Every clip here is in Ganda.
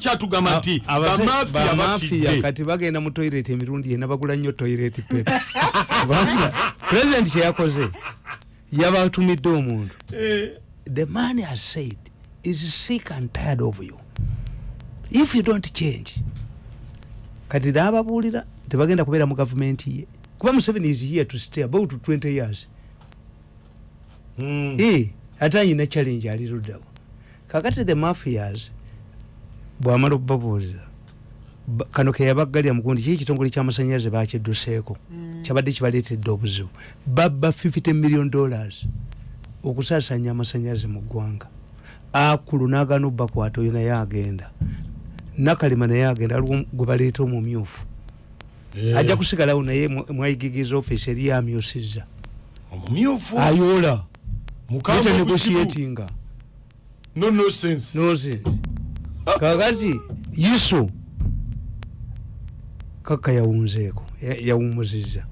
kyatugamba nti bamafiya kati bagenda mu toilet emirundi ena bagula nnyo toilet paper kubanga president kyeyakoze yabatumidde omuntu. Eh, the man has said is sick and tired of you. If you don't change kati nababuulira tebagenda kubeera mu gavumenti ye. Kuba museveni is here to stay about 20 years. Mm, Eh, ate ayina challenge ali luddawo kakati the mafias bwamala okubabuuliza ba- kano keyabaggalira mugundi kiki ekitongole kyamasanyalaze bakidduseeko? Kyabadde kibaleetedde obuzibu. Babba 50 million dollars okusaasanya amasanyalaze mu ggwanga. Akulu nagana obbakwata oyo naye agenda. Nakalima naye agenda aliwo gwe baleeta omumyufu. Eh, ajja kusigalawo naye mwa- mwayigigiza offisi eri yamyusizza. Omumyufu? Ayoola mukambwe kusibu. negotiatinga. No no sense nonsense kakati yiso kaka yawunzeeko ya- yawumuziza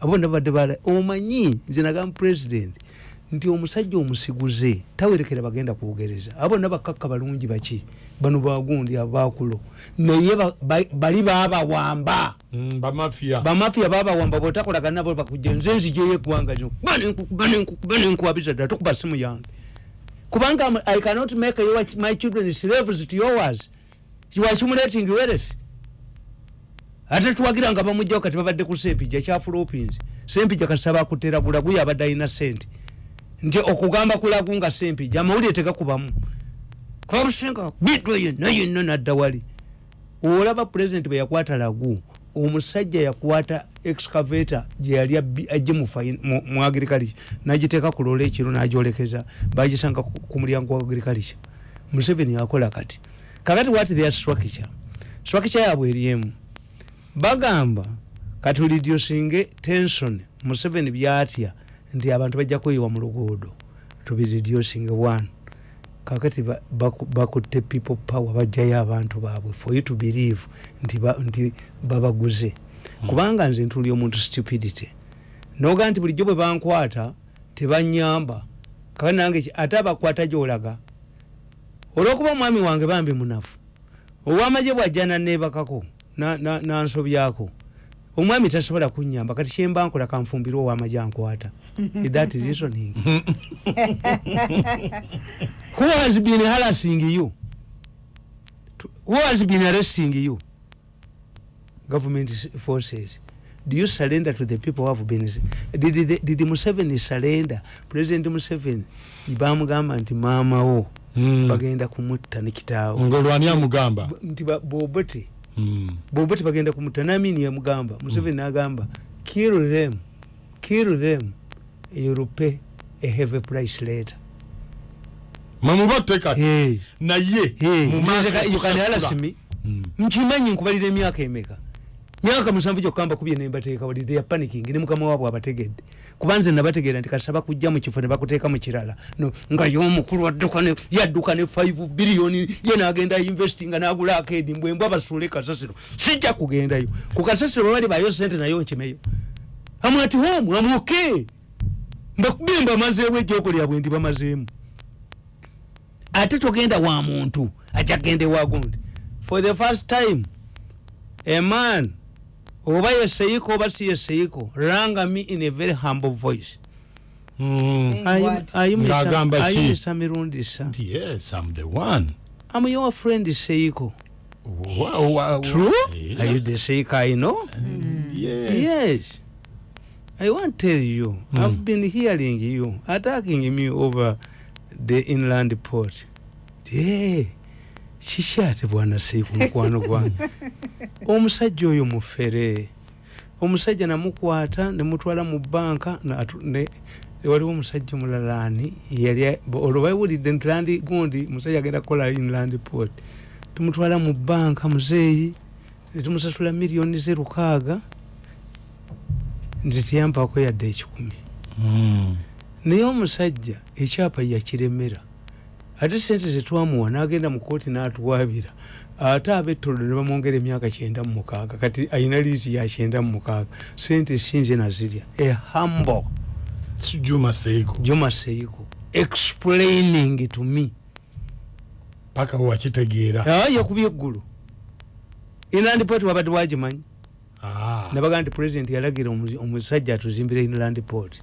abo nabadde bala omanyi nze nagamba president nti omusajja omusiguze tawerekera bagenda kwogereza. Abo nabakakka balungi baki? Bano bagundi abakulo. Naye ba- ba- bali babawamba. Mm, bamafiya babawamba botakolagana nabo bakujja nze nzijeyo eggwanga lino. Kuba nenkukuba nenkukuba nenkuwabiza ddala tokuba simu yange kubanga i cannot make your, my children slaves to yours. Accumulating wealth. Ate tuwagira nga bamugjawo kati babadde ku sempija kya philippines. Sempija kasaba akutera bulagu yabadde alina sente nti okugamba kulagu nga sempija amawulire tegakubamu. Kabusenga bidwa yenna yenna nadda wali olaba president bwe yakwata lagu omusajja yakwata excavator gyeyali ajje mu agriculture nagiteeka ku lola ekiro nagyolekeza bagisanga ku mulyango wa agriculture. Museveni akola kati kakati what their structure? Structure yabwe eriemu bagamba katulidusinge tension museveni byatya nti abantu bajja kweyiwa mu luguudo tubiredusinge one. Kakati ba- baku- bakutte people power bajjayo abantu baabwe for you to believe nti, ba, babaguze kubanga nze ntuli omuntu stupidity noga nti bulijjo bwe bankwata tebanyamba. Kakati nange ate abakwata gyolaga. Olwokuba omwami wange bambi munafu owamagye bwajja nanebakako nansobyako omwami tasobola kunyamba kati kyemba nkola kanfumbire owamagye ankwata. That is reasoning. Who has been harassing you? Who has been arresting you government forces. Do you surrender to the people who have been did, did, did museveni surrender? President museveni bamugamba nti maamawo Mm. bagenda kumutta ne kitaawo. Ngolwani amugamba? B- nti ba- bobote Mm. bobote bagenda kumutta namini yamugamba. Museveni nagamba kill them kill them you'll pay a heavy price later. Mamubatte kati? Hey. naye Hey, mu maaso nti you can okusasula. harass me? Mm. nkimanyi nkubalira emyaka emeka myaka musanvu gyokka mbakubye nembateeka wali they are panicking ne mukama waabwe abategedde. Kuba nze nabategeera nti kasaba kujja mu kifo ne bakuteeka mu kirala. No, nga y'omukulu yadduka ne 5 biliyoni ye nagenda investinga nagula akedi mbwembw abasuule kasasiro. Sijja kugendayo. Ku kasasiro bali bayo sente nayo nkimeyo. Amwati homu amuke mbakubye mbamazeewo ejjoko lyabwe ndi bamazeemu. Ate togenda wa muntu ajja kgenda ewagundi for the first time a man oba yeseiko oba si yeseiko ranga me in a very humble voice. Mm. Saying what? Ng'agamba ki? ayimisa mirundi sa. Yes i'm the one. I'm your friend seiko Wa- wa- wa- true? Yeah. are you the seiko i know? Yes. Yes. I won't tell you Mm. i've been hearing you attacking me over the inland port. Hey, kiki ate bwana seiku mukwano gwange? Omusajja oyo mufere. Omusajja namukwata nemutwala mu banka waliwo omusajja mulala ani? Yali olwo bawulidde nti landi gundi musajja agenda kukola inland port. Tumutwala mu banka muzeeyi netumusasula miliyoni ze lukaaga nti tiyampako yadde ekikumi. Mm. naye omusajja ekyapa yakiremera ate sente zetwamuwa nagenda mu kooti natuwabira ate abetolo ne bamwongera emyaka kyenda mu mukaaga kati ayina liiti ya kyenda mu mukaaga. Sente sinze nazirya a humble. Juma seiko juma seiko explaining to me. Paka wakitegeera yakubye eggulu. Inland port wabadde wagimanyi. Ah. nabaga nti president yalagira omu- omusajja atuzimbire inland port.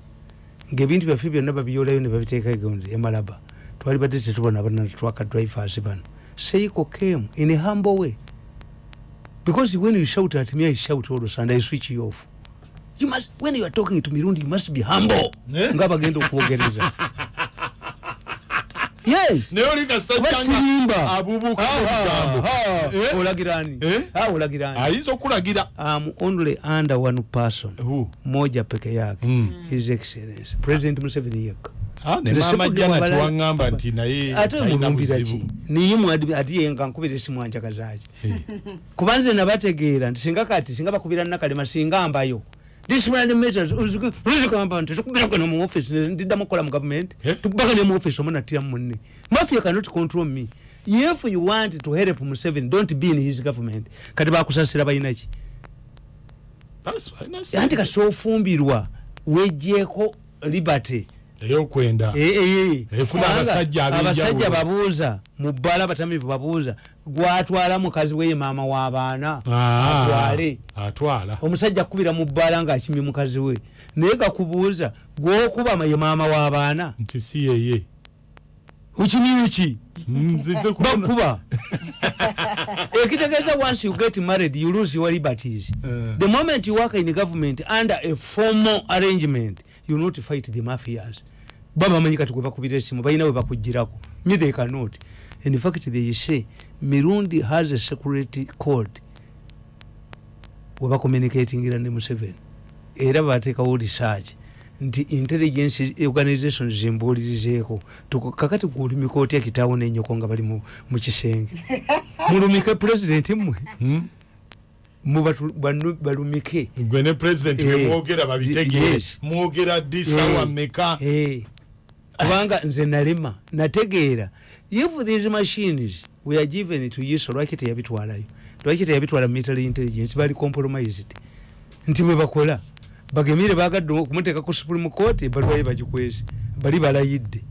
Ngaebintu byaffe byonna babiyolayo ne babiteekayo nti emalaba twali badde tetubona bana twaka drivers bano. Seiko came in a humble way. Because when you shout at me i shout also and i switch you off. You must when you are talking to mirundi you must be humble. Eh? nga bagenda okwogereza. Yes. Naye oli kuba kasajja sirimba nga abubuuka ebigambo Eh? Eh? okulagira. Am only under one person. Who? moja peke yake. Mm. his excellence president museveni yekka Ah, ne Nze maama sifudde jana wabala- tiwaŋŋamba nti naye ate talina mulumbira ki buzibu. niyimu ati yenga nkubira esimu anjagazaki Eh. kuba nze nabategeera nti singa kati singa bakubira nakalema singa mbayo. Dismanmatersuzigamba nti tukubiragana mu office ndiddamu okukola mu gavumenti. Eh? tukubagane mu office omu nattiramu munne. Mafia cannot control me. If you want to help museveni don't be in his government. Kati bakusasira balina ki? That's fine, that's anti it. kasi ofumbirwa wejjeeko liberty eyokwenda. Eh, eh, eh. Efuna abasajja abasajja babuuza mu bbala abatamivu babuuza gwatwala mukazi we ye maama w'abaana Ah, atwale. atwala. Omusajja akubira mu bbala ng'akimye mukazi we. Naye gakubuuza gwokuba ye maama w'abaana nti si yeye ukimye ki nzize kubona bakuba ekitegeeza once you get married you lose your liberties. The moment you work in government under a formal arrangement you not fight the mafias. Babamanyi kati gwe bakubira esimu balina we bakugirako me they cannot. In fact they say mirundi has a security code. Webacommunicatingira ne museveni. Era bateekawo research. Nti intelligence organizations zimbuulirizeeko Tuko- kakati gulumika otya kitaawo nenyoko nga bali mu kisenge mulumike president mmwe Hmm? Balumike. Gwe ne president Eh, wemwogera babitegeere yes. mwogera ddi sawa Eh, meka. eh. kubanga nze nalema nategeera. If these machines we are given to use lwaki teyabitwalayo? Lwaki teyabitwala military intelligence? Bali compromised. Nti bwe bakola bagemire bagadde okumuteeka ku supreme court ebaluwaye bagikwese. Bali balayidde.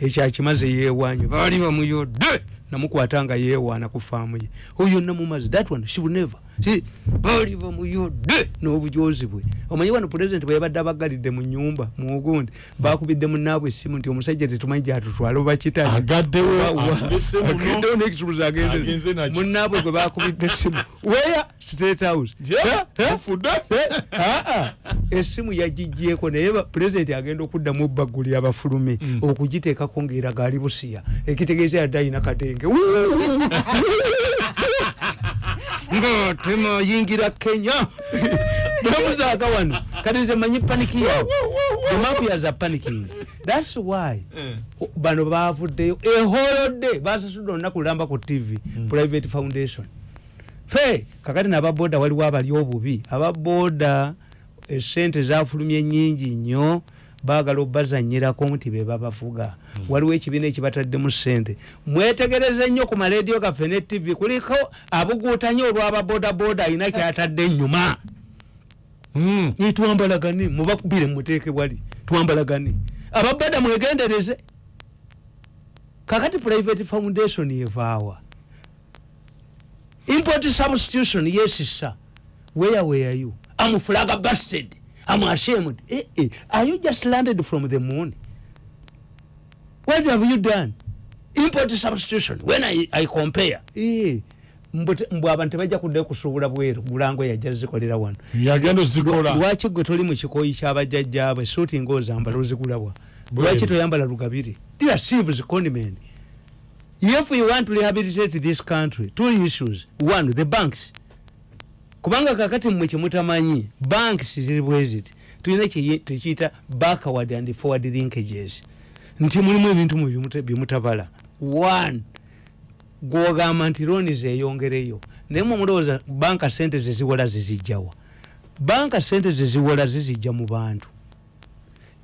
Ekyakimaze yewanyu bali bamuyodde namukwata nga yewaana ku faamu ye. Oyo namumaze. That one she will never. Si, bali bamuyodde n'obujozi bwe. Omanyi wano president bwe yabadde abagalidde mu nyumba mugundi bakubidde munaabwe essimu nti omusajja tetumanyi gyatutwala oba kitali. Agaddewo atulese muno agendewo n'ekisumuzi Agenze munaabwe gwe bakubidde essimu. Weya state house Eh, eh, eh, essimu yagigyeko naye pulezidenti agenda okuddamu obbagulira abafulume okugiteekako ngaeraga ali busiya. Ekitegeeza yadde ayina katenge. Nga temayingira kenya. Bamuzaaka wano kati nze manyi paniki yawe the mafias are panicking thats why o- bano bavuddeyo eholodde basasudde olunaku lulamba ku tv private foundation. Fe kakati nababoda waliwo abali obubi ababoda esente zafulumye nyingi nnyo bagala obazanyirako nti bebabavuga waliwo ekibiina ekibataddemu sente mwetegereze nnyo ku maradio gaffe ne tv kuliko abuguutanye olw'ababodaboda alina kyatadde ennyuma Hmm. Twambalagane mubakubire muteeke wali twambalagane ababada mwegendereze. Kakati private foundation yevaawa import substitution yes sir. Where were you am flaga busted am ashamed eh, eh. are you just landed from the moon? What have you done? Import substitution. When i, I compare eh. mbwe abantu tebajja kuddayo kusuubula bweru bulango yajja zikolera wano. Yagenda ozikola lwaki gwe toli mu kikoyi kyabajjajjaabwe suuti ngaozambala ozigulabwa lwaki toyambala lugabire? Are civils condiment if you want to rehabilitate this country two issues. One the banks kubanga kakati mmwe kyemutamanyi banks ziri bweziti tulina kye tukiyita backward and forward linkages. Nti mulimu ebintu mu byemuta- byemutabala one gwogamba nti looni zeyongereyo. Naye mwe mulowooza banka sente zeziwola zizijjawa banka sente zeziwola zizijja mu bantu.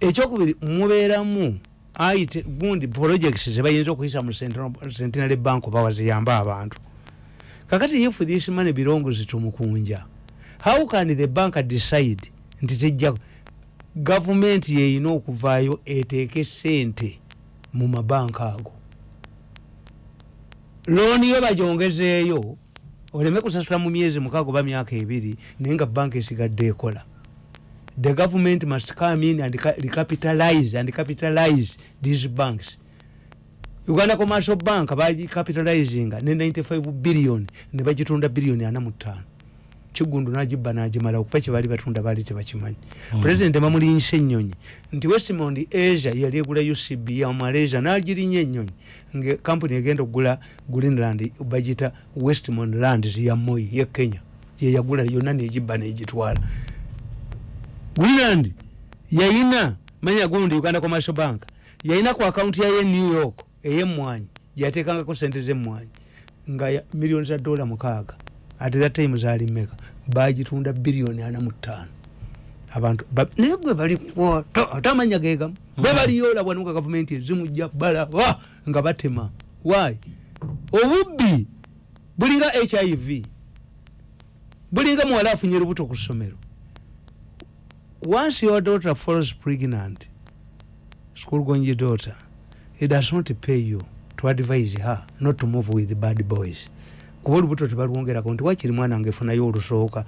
Ekyokubiri mubeeramu ayite gundi projects zebayinza okuyisa mu centenary bank oba waziyambe abantu kakati if this money belongs to mukunja how can the bank decide nti tejja gavumenti yeyina okuvaayo eteeke sente mu mabanka ago? Looni yo bagyongezeeyo oleme kusasula mu myezi mukaaga oba myaka ebiri naye nga banka esigadde ekola. The government must come in and ca- recapitalize and capitalize these banks uganda commercial bank bagicapitalizinga ne 95 billion ne bagitunda billioni 45 kigundu nagibba nagimala okuba kyebaali batunda baali tebakimanyi Mm. president bamulinyisa ennyonyi nti westmond asia yali egula ucb ya malaysia nagirinya ennyonyi nga kampuni egenda okugula greenland bagita westmond lands ya moi ye kenya. Yeyagula yonna negibba negitwala. Greenland yayina manya gundi uganda commercial bank yayina ku akaunti yaye new york eyemwanyi gyatekangako sente zemwanyi nga miliyoni za dola mukaaga ate that time zali meka bagitunda biliyoni ana mu ttaano. Abantu ba- naye gwe bali ate amanya gegamu bwe baliyo olabwa nuka gavumenti ezimujja balaba nga batema. Wy obubbi bulinga hiv bulinga muwala afunye lubuto ku ssomero. Once your daughter falls pregnant school going daughter it does not pay you to advise her not to move with bad boys. Kuba olubuto tebalwongerako nti wakiri mwana ngaefunayo olusooka?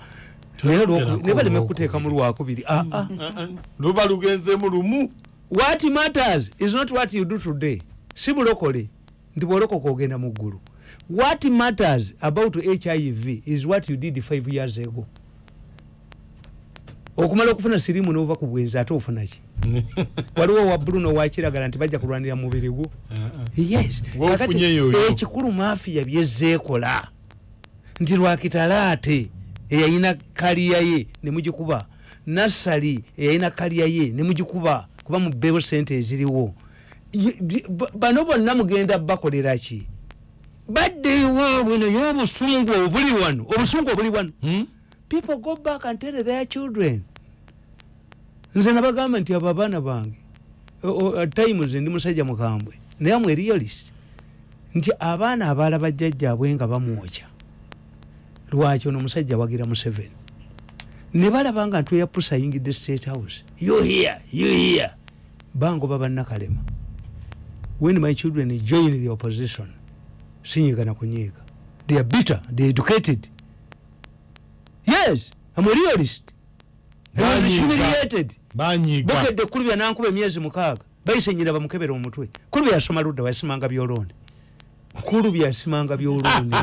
Naye baleme kuteeka mu lwakubiri Ah, ah. luba lugenzemu lumu. What matters is not what you do today. Si bulokole nti bwolokoka ogenda mu ggulu. What matters about hiv is what you did five years ago okumala okufuna sirimu nova ku bwenzi ate ofunaki waliwo wabbulu nowakiragala nti bajja kulwanira mubiri gwo. Yes. Wofunye Kakati ekikulu mafiya byezeekola nti lwakitalaate eyayina kaliya ye nemugikuba nassali eyayina kaliya ye nemugikuba kuba mubeewo sente eziriwo. Bano bonna mugenda bakolera ki? Badde ewaabwe naye obusungu obuli wano obusungu obuli wano people go back and tell their children. Nze nabagamba nti abo abaana bange at times ndi musajja mukambwe naye amwe realist. Nti abaana abalaba jjajjaabwe nga bamwokya. Lwaki ono omusajja wagira museveni? Ne balaba nga ntweyapusa ayingidde state house. You here you here bangoba bannakalema. When my children join the opposition sinyigana kunyiiga. They are bitter they educated yes I'm a realist. I was humiliated. Bukedde kulubya nankuba emyezi mukaaga bayise nyina bamukebera omutwe. Kulubya yasoma ludda wayasimanga byolonde kulubya yasimanga byolonde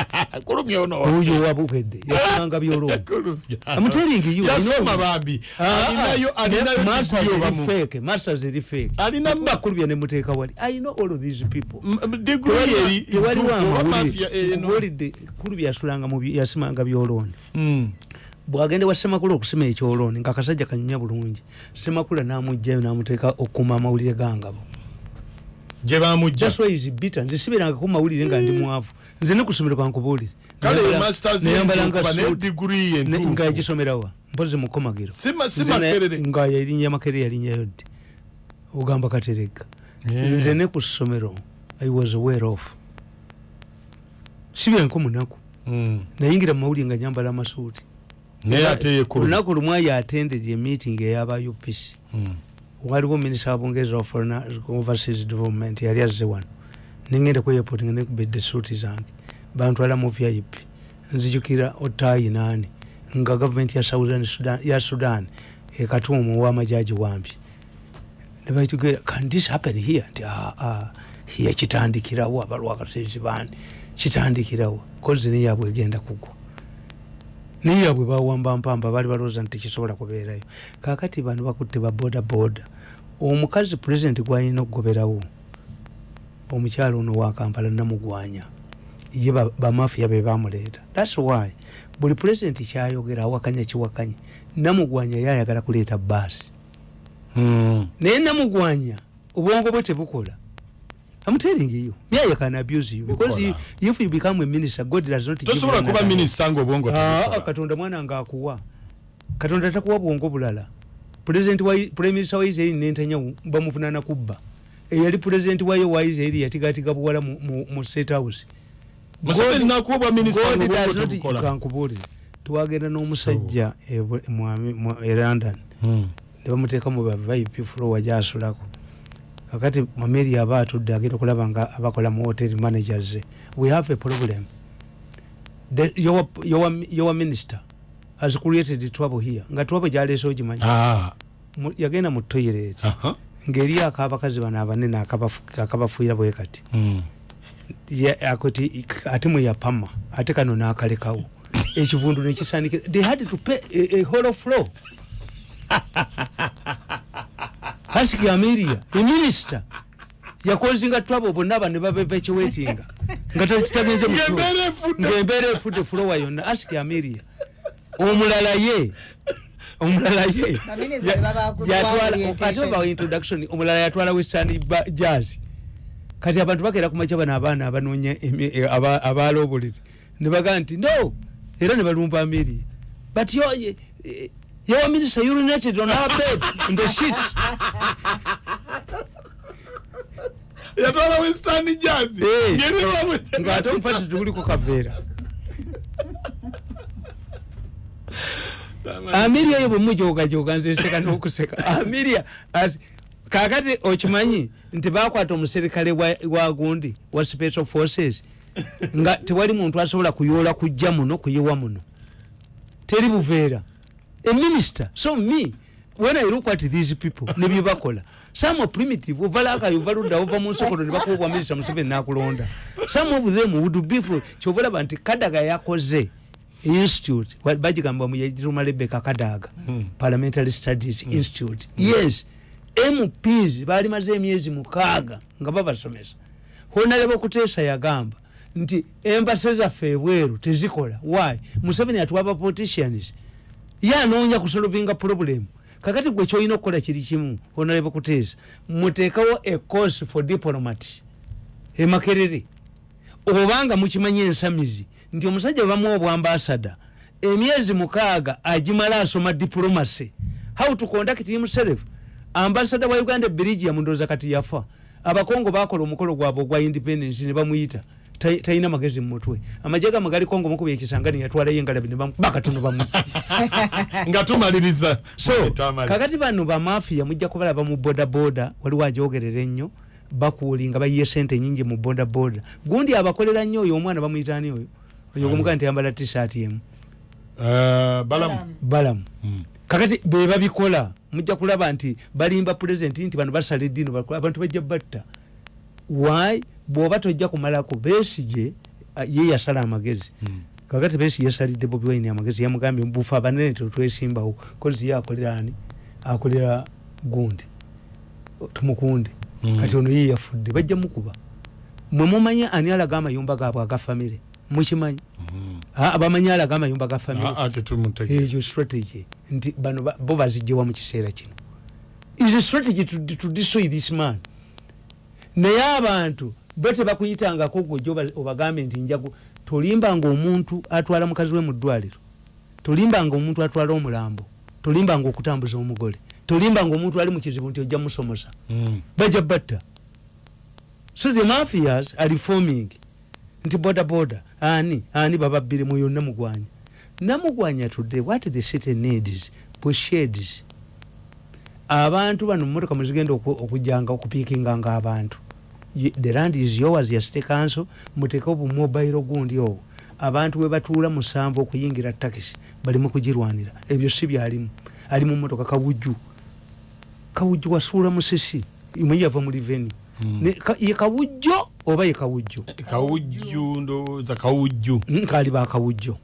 kulumya ono oyo wabukedde yasimanga byolonde Kulumya. I'm telling you, yasoma you know. bambi Ah, alinayo ah, alinayo masters digiri eri obamu. fake, masters eri fake. Alina ma- bakulubya nemuteeka wali i know all of these people tewaliwo amawulire eno nkubuulidde kulubya yasulanga mu byi- yasimanga byolonde Mm. bwagenda wa semakula okusima ekyoloni nga akasajja kanyunya bulungi semakula namugjayo namuteeka okukuma amawulire gangabo gye bamujja. That's why he's bitter. nze siberangako mawulire nga ndi mwavu. Nze nekusomero kankubuulire kale Nayambala- masters nayambalanga kuba ne suit, digiri ne- nga entuufu yagisomerawa mpozi mukomagiro Sima- si Nze na- Makerere. nga yalinnya makerere yalinyayo ddi ogamba katereka nze ne ku ssomero i was aware of. Sibiranko munaku. Mm. nayingira mumawulire nga nyambala amasuuti. Naye ate yekulu olunaku lumu ayo attended emeeting eyaba upc Mm. Waliwo minisita wabungereza wa foreign overseas development yali azze wano. Nengenda kweyapooti nga nekubedde suuti zange. Bantwala mu vip nzijukira otaayi naani nga gavumenti ya Southern Sudan, ya sudan ekatuumu owamajaji wampi nebaitugera can this happen here? Nti "Ah, ah, here kitandikirawo abalwakatezi bandi kitandikirawo. Kozi neyabwe egenda kugwa naye yabwe bawamba mpamba bali balowooza nti tekisobola kubeerayo. Kakati bano bakutte ba boda boda omukazi pulezidenti gwalina okugoberawo omukyalo ono wa kampala namugwanya. Ye ba- bamafiya be bamuleeta thats why buli pulezidenti kyayogera awakanya kiwakanya namugwanya yayagala kuleeta baasi Mm. naye namugwanya obwongo bwe tebukola I'm telling you, Yaya can abuse you because you, if you become a minister, God does not give you tosobola kuba another- minisita ngaobwongo Ah, tebukola. katonda mwana nga akuwa. Katonda takuwa bwongo bulala. Pulezidenti wa prime minister wa israeli nentanya bamuvunana kubba. Eyali pulezidenti wayo wa israeli yatigatiga buwala mu- mu mu state house. Museveni nakuwa bwa minisita God ngaobwongo does not- tebukola kankubuulire twagenda n'omusajja e Bu- mu Ami- mu- e london. Mm. ne bamuteeka mu ba vip flowa gyasulako kakati mameri aba atudde agenda okulaba nga abakola mu hotel managers. We have a problem. The, your, your, your minister has created trouble here. Nga trouble gyaleese ogimanyi. Ah, yagenda mu toilet. Aha. ngeri akabakazi bano abanene akabafu- akabafuira bwe kati. Mm. Ya- akoti ate mweyapama ate kano nakalekawo. Ekivundu nekisandikira they had to pay a, a whole floor hasiki ameria eminista yakozinga twabo bonna bano babeva ekiwetinga nga tagenze mu floor. Ng'embeera efudde. fulowa yonna asiki ameria omulala ye. Omulala ye. Ate obawa introduction omulala yatwala western ba- jazz kati abantu bagera kumaca bano abaana abanoonya emi- eh, aba- abaloobulezi ne bagaa nti no. Era ne balumba ameria but yo eh, eh, your minister urinated on our bed in the sheet yatwala western jazz. Ng'ate omufasi tuguliko kaveera amiria yo bwemujogajoga nze nseka n'okuseka. Amiria as- kakati okimanyi nti bakwata omuserikale wa- wa gundi wa special forces nga tewali muntu asobola kuyoola kujja muno kuyiwa muno. Teri buveera eminister so me when i look at these people nebyo bakola some are primitive. Ovalaka ova ludda ova mu nsokoto ne bakuba minister museveni nakulonda. Some of them would be for kyobalaba nti kadaga yakoze institute bagigamba muyagiruma rebeka kadaga parliamentary studies institute. Yes mps baali maze emyezi mukaaga nga babasomesa. Honaleba okuteesa yagamba nti embase zaffe ebweru tezikola. Why? Museveni atuwa bapoliticians ye anoonya kusolvinga problem. Kakati gwe kyolina okukola kiri kimu honaleba okuteesa muteekawo a course for diplomat emakerere obanga mukimanyi ensamizi nti omusajja bamuwa obwambasada emyezi mukaaga agimala asoma diplomacy. How to conduct himself ambasada wa uganda belgium ndooza kati yafa. Abakongo bakola omukolo gwabwe ogwa independence ne bamuyita. Ta- talina magezi mumutwe amagye gamwe gali kongo mukuba ekisangani yatwalayo engalabi bakatono bamu. Nga tumaliriza so Twamala. kakati bano bamafiya mujja kubalaba mu bodaboda waliwo ajogerera ennyo bakuulinga bayiye sente nyingi mu bodaboda gundi abakolera nnyo oyo omwana bamuyitani oyo. Oyo omugaa nti yambala tisati emu Eh, balamu. Balamu. Mm. kakati be babikola mujja kulaba nti balimba pulezidenti nti bano basala eddiini bakola- abantu bajja batta why? Bwoba tojja kumalako besige ah, ye yasala amagezi. Mm. kakati besi yasalidde bobi wine amagezi yamugambye bufe abanene tetwesimbawo kozi ye akolera ani? Akolera gundi tumukunde. Mm. kati ono ye yafudde bajja mukuba. Mwe mumanyi ani alaga amayumba gaabwe agafamire mukimanyi? Mm. Ah, bamanyi alaga amayumba ga famire? Ah, ah, tetumutegeera. ekyo strategy nti bano ba- bo bazijjewa mu kiseera kino. Is a strategy to, to destroy this man naye abantu bo tebakuyitangako gwe ojo obagambe nti njagu tolimbanga omuntu atwala mukazi we mu ddwaliro tolimbanga omuntu atwala omulambo tolimbanga okutambuza omugole tolimbanga omuntu ali mu kizibu nti ojja musomosa. Mm. bajja batta. So the mafias are reforming nti boda boda ani ani bababbire mu yonna mugwanya. Namugwanya today what the city needs busheds abantu bano mumotoka mwezigenda oku- okujjanga okupiikinganga abantu the land is yours ya city council muteekeo bumobile gundi ogwo abantu we batuula musanvu okuyingira takisi balimu kugirwanira. Ebyo si byalimu. Ali mu motoka kawujju. Kawujju wasuula musisi imwe yava mu revenu Mm. ye kawujjo oba ye kawujjo kawujju ndowooza kawujju. Mm, kaali bakawujjo